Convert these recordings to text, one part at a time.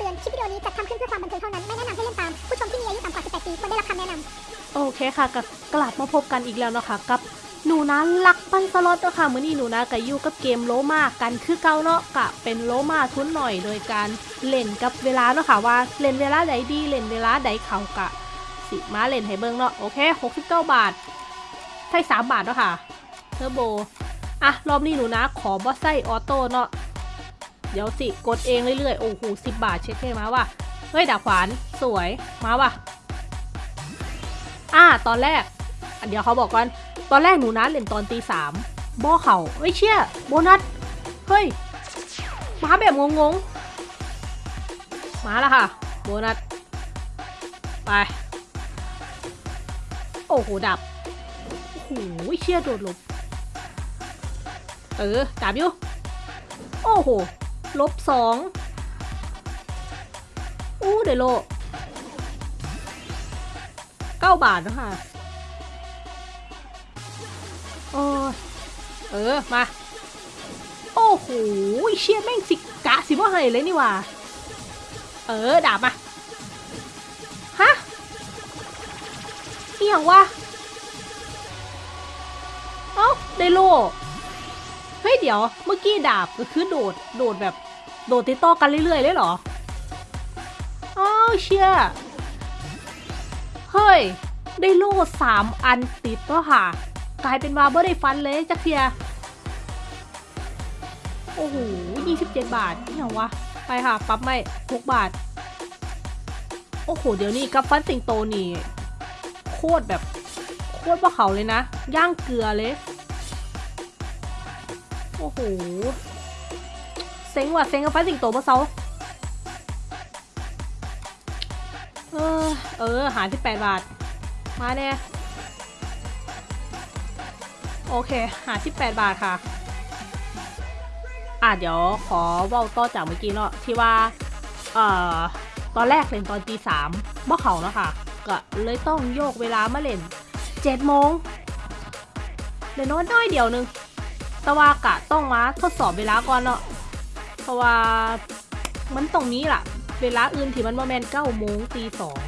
เตือน คลิปวิดีโอนี้จัดทำขึ้นเพื่อความบันเทิงเท่านั้น ไม่แนะนำให้เล่นตาม ผู้ชมที่มีอายุต่ำกว่า 18 ปีควรได้รับคำแนะนำโอเคค่ะกับกลับมาพบกันอีกแล้วนะคะกับหนูนะลักปั้นสล็อตเนาะค่ะมื้อนี้หนูนะกับยูกับเกมโลมากันคือเก่าเนาะกะเป็นโลมาทุนหน่อยโดยการเล่นกับเวลาเนาะค่ะว่าเล่นเวลาใดดีเล่นเวลาใดเขากะ สิมาเล่นให้เบิ่งเนาะโอเค 69 บาทใช่3บาทเนาะค่ะเทอร์โบอะรอบนี้หนูนะขอบอสไซออโต้เนาะ เดี๋ยวสิ กดเองเรื่อยๆ โอ้โห10บบาทเช็คให้มาว่ะเฮ้ยดาบขวานสวยมาว่ะอ่าตอนแรกอะเดี๋ยวเขาบอกก่อน ตอนแรกหนูนะเล่นตอนตีสามบ่อเขาเฮ้ยเชี่ยโบนัส เฮ้ย มาแบบงงๆ มาแล้วค่ะ โบนัส ไป โอ้โหดับ โอ้โหเชี่ยโดดหลบ เออดับอยู่ โอ้โห ลบสองอู้เดโลเก้าบาทนะคะโอ้เออ มา โอ้โหเชี่ยแม่งสิกะสิว่าเฮยเลยนี่ว่า เออ ดาบมา ฮะเอียงวะเอ้าได้โลเฮ้ยเดี๋ยว เมื่อกี้ดาบก็คือโดด โดดแบบ โดดติดต่อกันเรื่อยๆเลยเหรออ้าวเชียเฮ้ย ได้โล่สามอันติดแล้วค่ะ กลายเป็นว่าบ่ได้ฟันเลยจักเทียโอ้โหยี่สิบเจ็ดบาทนี่เหรอวะ ไปค่ะ ปั๊บไม่หกบาท โอ้โห เดี๋ยวนี้กับฟันสิงโตนี่ โคตรแบบ โคตรว่าเขาเลยนะ ย่างเกลือเลย โอ้โห เซ็งว่ะเซ็งกับฟันสิงโตปะเซาเออ เออ หาที่แปดบาท มาแน่ โอเค หาที่แปดบาทค่ะ อะเดี๋ยวขอเว่าต่อจากเมื่อกี้เนาะที่ว่า เอ่อ ตอนแรกเล่นตอนตีสามบ่เขาเนาะค่ะ ก็เลยต้องโยกเวลามาเล่นเจ็ดโมงเดี๋ยวน้อยน้อยเดียวหนึง แต่ว่ากะต้องมาทดสอบเวลาก่อนเนาะ เพราะว่ามันตรงนี้ล่ะ เวลาอื่นที่มันมาแมนเก้าโมงตีสอง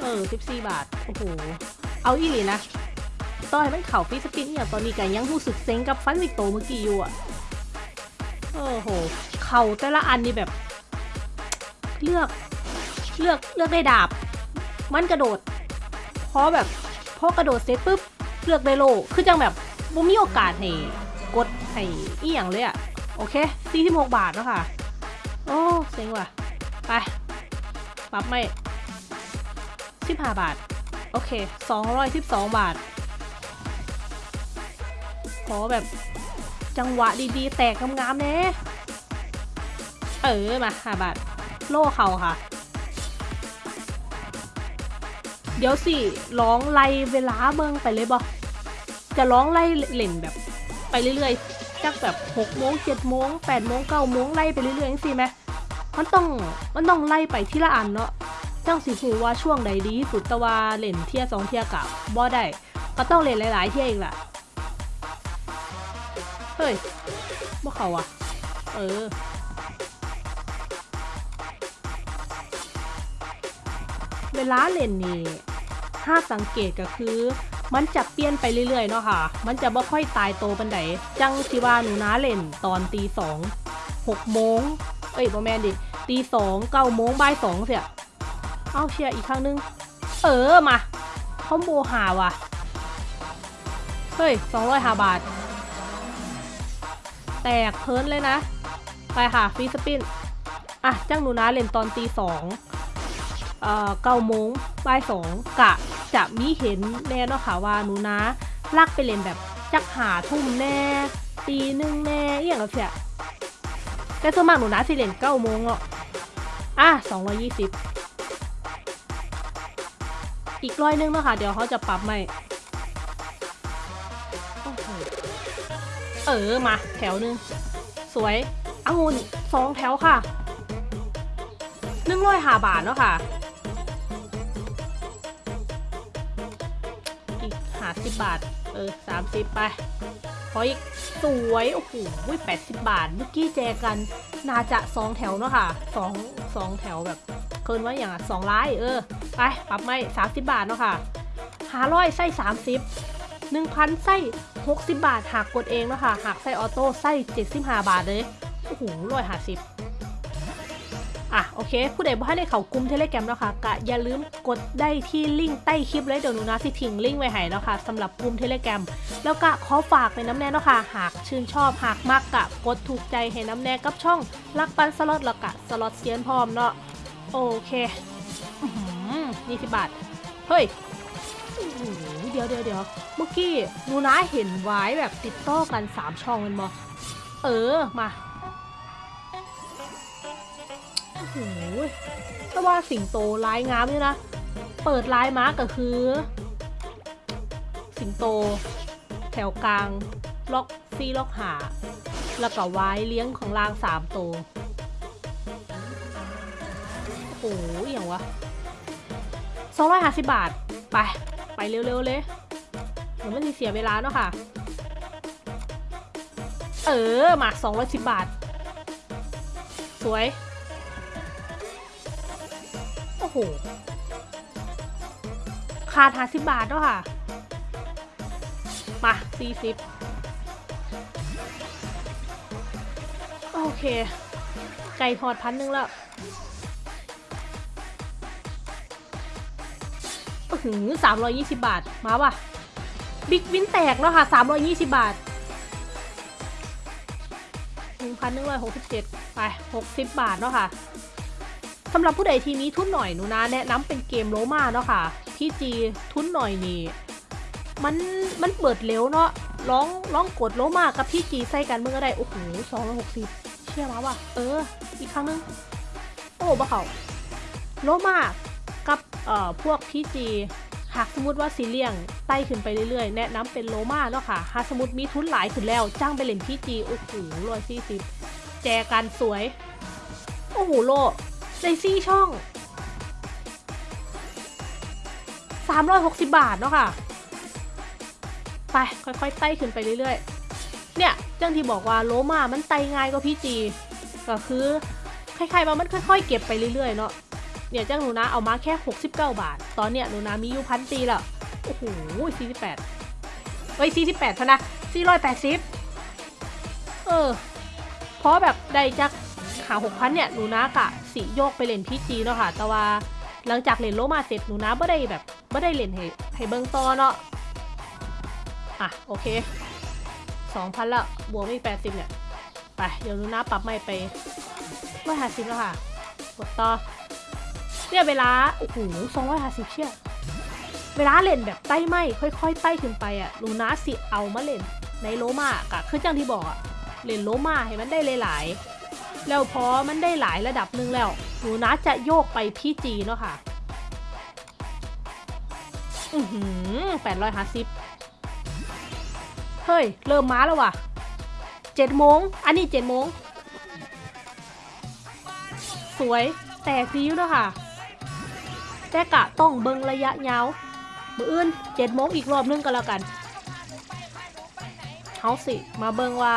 เออสิบสี่บาท โอ้โห เอาอีหลีนะต่อยมันเข่าฟิสปินเนี่ยตอนนี้กันยังรู้สึกเซ็งกับฟันสิกโตเมื่อกี้อยู่อะโอ้โห เข่าแต่ละอันนี่แบบ เลือก เลือก เลือกได้ดาบ มันกระโดด เพราะแบบพอกระโดดเสร็จปุ๊บ เลือกได้โล คือจังแบบบ่มีโอกาสให้กดให้อีหยังเลยอะ โอเค46บาทแล้วค่ะ โอ้เซ็งว่ะ ไป ปรับไม่สิบห้าบาท โอเคสองร้อยสิบสองบาท ขอแบบจังหวะดีๆ แตกงามๆเน่เออ มาห้าบาท โล่เขาค่ะ เดี๋ยวสิร้องไล่เวลาเบิ่งไปเลยบอจะร้องไล่เล่นแบบ ไปเรื่อยๆ จักแบบ6โมง7โมง8โมง9โมงไล่ไปเรื่อยๆจังซี่ไหมมันต้องมันต้องไล่ไปทีละอันเนาะจังสิหูว่าช่วงใดดีที่สุดตะวาเล่นเทียสองเทียกับบ่ได้ก็ต้องเล่นหลายๆเทียอีกล่ะเฮ้ยบ่เขาอะเออเวลาเล่นนี่ถ้าสังเกตก็คือ มันจะเปลี่ยนไปเรื่อยๆเนาะค่ะ มันจะบ่ค่อยตายโตปันไดจังสิว่าหนูนาเล่นตอนตีสองหกโมงเอ้ยบอแมนดิตีสองเก้าโมงบ่ายสองเสียเอาเชียร์อีกครั้งนึง เออมาคอมโบหาว่ะ เฮ้ยสองร้อยหาบาท แตกเพิร์นเลยนะ ไปค่ะฟีสปิน อะ จ้างหนูนะเล่นตอนตีสองเอ่อเก้าโมงบ่ายสองกะ จะมีเห็นแน่เนาะค่ะว่าหนูนะลักไปเล่นแบบจักหาทุ่มแน่ตีหนึ่งแน่อหย่างกับเสียแต่ส่วนมากหนูนะสิเล่นเก้าโมงอะอะสองร้อยยี่สิบอีกร้อยนึงเนาะค่ะเดี๋ยวเขาจะปรับใหม่เออมาแถวหนึง สวยองุ่นสองแถวค่ะหนึ่งร้อยหาบาทเนาะค่ะาสิบบาท เออสามสิบไปขออีกสวย โอ้โหแปดสิบบาท เมื่อกี้แจกันน่าจะสองแถวเนาะค่ะสองสองแถวแบบเกินว่าอย่างอะสองร้ายเออ ไป ปรับไม่สามสิบบาทเนาะค่ะหาร้อยไส้สามสิบหนึ่งพันไส้หกสิบบาทหากกดเองเนาะค่ะหากไส้ออโต้ไส้เจ็ดสิบห้าบาทเลย โอ้โหร้อยห้าสิบ อะโอเค ผู้ใดบ่ให้ได้เขากลุ่มเทเลแกรมเนาะค่ะกะอย่าลืมกดได้ที่ลิงก์ใต้คลิปเลยเดี๋ยวหนูนะสิทิ้งลิงก์ไว้ให้เนาะค่ะสำหรับกลุ่มเทเลแกรมแล้วก็ขอฝากในน้ำแน่เนาะค่ะ หากชื่นชอบหากมากกะกดถูกใจให้น้ำแน่กับช่องรักปันสล็อตแล้วกะสล็อตเซียนพร้อมเนาะโอเคนี่สิบบาทเฮ้ยเดี๋ยวเดี๋ยวเดี๋ยวเมื่อกี้หนูนะเห็นไว้แบบติดต่อกันสามช่องแมันบอเออมา โอ้โหแต่ว่าสิงโตลายงามอยู่นะ เปิดลายม้าก็คือ สิงโต แถวกลาง ล็อกซีล็อกหา แล้วก็ไว้เลี้ยงของลางสามตัวโอ้โหอย่างวะสองร้อยห้าสิบบาท ไป ไปเร็วๆเลยเดี๋ยวมันเสียเวลาเนาะค่ะ เออ มาสองร้อยสิบบาท สวย โหขาดห้าสิบบาทเนาะค่ะ มาสี่สิบโอเค ไก่ทอดพันหนึ่งแล้วหือสามร้อยยี่สิบาท มาว่ะ บิ๊กวินแตกแล้วค่ะสามร้อยยี่สิบาทหนึ่งพันหนึ่งร้อยหกสิบเจ็ดไปหกสิบบาทเนาะค่ะ สำหรับผู้ใดทีนี้ทุนหน่อยหนูนะแนะนำเป็นเกมโลมาเนาะค่ะพี่จีทุนหน่อยนี่มันมันเปิดเร็วเนาะร้องร้องกดโลมากับพี่จีใส่กันเมื่อได้โอ้โหสองร้อยหกสิบเชื่อมาว่ะเออ อีกครั้งนึง โอ้บ้าเขาโลมากับเอ่อพวกพี่จีหากสมมติว่าสีเลี่ยงไต่ขึ้นไปเรื่อยๆ แนะนำเป็นโลมาเนาะค่ะหากสมมติมีทุนหลายขึ้นแล้ว จ้างไปเล่นพี่จีโอ้โหร้อยสี่สิบแจกันสวย โอ้โหโล ได้ซี่ช่อง 360 บาทเนาะค่ะ ไป ค่อยๆไต่ขึ้นไปเรื่อยๆ เนี่ยจังที่บอกว่าโลมามันไต่ง่ายกว่าพี่จี ก็คือคล้ายๆว่ามันค่อยๆ เก็บไปเรื่อยๆ เนาะเนี่ยจ้างหนูนะเอามาแค่ 69 บาท ตอนเนี้ยหนูนะมีอยู่พันตีแล้ว โอ้โห48เอ้ย48พะนะ480 เออ เพราะแบบได้จากหา6,000เนี่ยหนูนะกะ สิโยกไปเล่นพีจีเนาะค่ะ แต่ว่าหลังจากเล่นโลมาเสร็จหนูนะไม่ได้แบบไม่ได้เล่นให้ให้เบิ่งต่อเนาะอะโอเค2,000ละบวกไม่80เนี่ยไปเดี๋ยวหนูนะปรับไม่ไป150แล้วค่ะกดต่อเนี่ยเวลาโอ้โหสองร้อยห้าสิบเชี่ยเวลาเล่นแบบไต้ไม่ค่อยๆไต้ขึ้นไปอะลูนาสิเอามาเล่นในโลมากะคือจังที่บอกอะเล่นโลมาให้มันได้หลายๆ แล้วพอมันได้หลายระดับหนึ่งแล้วลูนาจะโยกไปพี่จีเนาะค่ะ อือหือแปดร้อยห้าสิบเฮ้ย เริ่มมาแล้วว่ะเจ็ดโมง อันนี้เจ็ดโมง สวย แตกดีอยู่เนาะค่ะ แต่กะต้องเบิงระยะยาวมืออื่นเจ็ดโมงอีกรอบนึงก็แล้วกันเฮาสิ มาเบิงว่า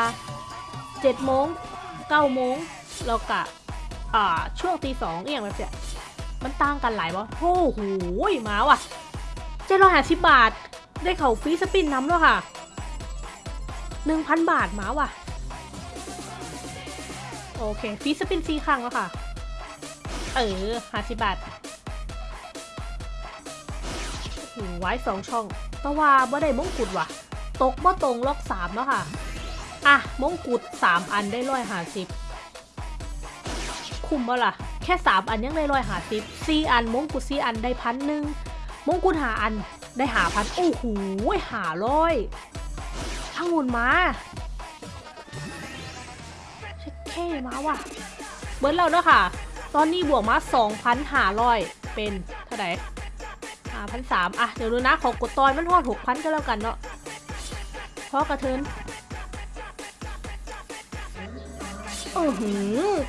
เจ็ดโมงเก้าโมง แล้วกะอ่าช่วงตีสองเอียงแบบเนี้ยมันต่างกันหลายวะโอ้โหมาว่ะเจ็ดร้อยห้าสิบบาท ได้เข่าฟรีสปินน้ำแล้วค่ะหนึ่งพันบาทมาว่ะ โอเคฟรีสปินฟรีครั้งแล้วค่ะ เออห้าสิบบาทไว้สองช่องต่ว่าบ่ได้มงกุฎว่ะ ตกบ่ตรงล็อกสามแล้วค่ะ อะมงกุฎสามอันได้ร้อยห้าสิบ คุ้มบ่ล่ะ แค่สามอันยังได้ร้อยหาสิบสี่อันมงกุฎสี่อันได้พันหนึ่งมงกุฎหาอันได้หาพันโอ้โหหาร้อยทั้งหมุนมาเช็คเคมาว่ะเบิร์ดเราเนาะค่ะ ตอนนี้บวกมา2,500เป็นเท่าไหร่5,300อะเดี๋ยวดูนะขอกดตอนมันทอด6,000ก็แล้วกันเนาะเพราะกระเทิน โอ้โห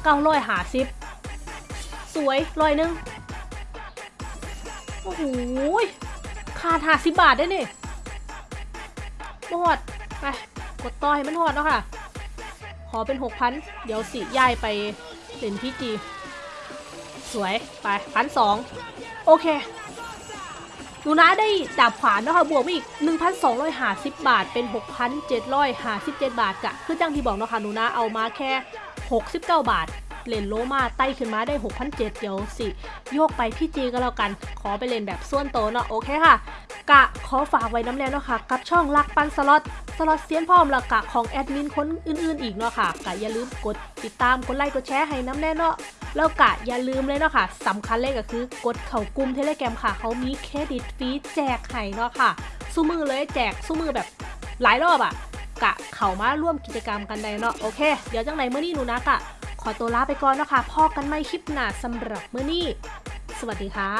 เก้าร้อยหาสิบสวยร้อยหนึ่งโอ้โหขาดหาสิบบาทได้นี่บอดไปกดต่อให้มันทอดเนาะค่ะ ขอเป็นหกพันเดี๋ยวสิย้ายไปเล่นพี่จีสวยไปพันสองโอเคหนูนะได้ดาบขวานเนาะคะบวกมาอีก 1,250 บาทเป็น 6,757 บาทกะคือจังที่บอกเนาะค่ะหนูนะเอามาแค่ 69 บาทเล่นโลมาไต่ขึ้นมาได้ 6,700เดี๋ยวสิ โยกไป PG ก็แล้วกัน ขอไปเล่นแบบส่วนโตเนาะโอเคค่ะ กะขอฝากไว้นำแน่เนาะค่ะ กับช่องลักปันสล็อตสล็อตเซียนพร้อมแล้วกะของแอดมินคนอื่นๆ อีกเนาะค่ะกะอย่าลืมกดติดตามกดไลค์กดแชร์ให้นำแน่เนาะแล้วกะอย่าลืมเลยเนาะค่ะสำคัญเลยก็คือกดเข้ากลุ่ม Telegram ค่ะเขามีเครดิตฟรีแจกให้เนาะค่ะสุมื้อเลยแจกสุมื้อแบบหลายรอบอะ กะเข้ามาร่วมกิจกรรมกันได้เนาะโอเค เดี๋ยวจังไหนมื้อนี้หนูนะกะขอตัวลาไปก่อนนะคะพอกันไม่คลิปหนาสำหรับเมื่อนี้ สวัสดีค่ะ